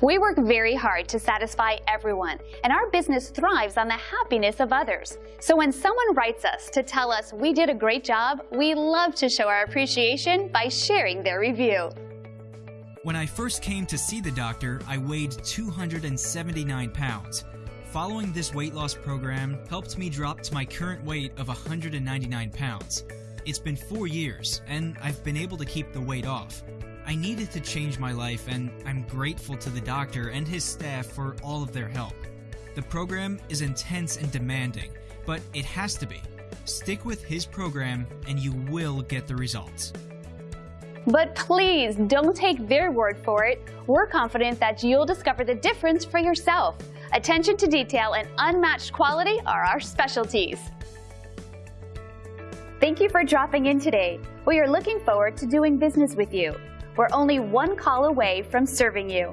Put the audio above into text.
We work very hard to satisfy everyone, and our business thrives on the happiness of others. So when someone writes us to tell us we did a great job, we love to show our appreciation by sharing their review. When I first came to see the doctor, I weighed 279 pounds. Following this weight loss program helped me drop to my current weight of 199 pounds. It's been four years, and I've been able to keep the weight off. I needed to change my life, and I'm grateful to the doctor and his staff for all of their help. The program is intense and demanding, but it has to be. Stick with his program, and you will get the results. But please don't take their word for it. We're confident that you'll discover the difference for yourself. Attention to detail and unmatched quality are our specialties. Thank you for dropping in today. We are looking forward to doing business with you. We're only one call away from serving you.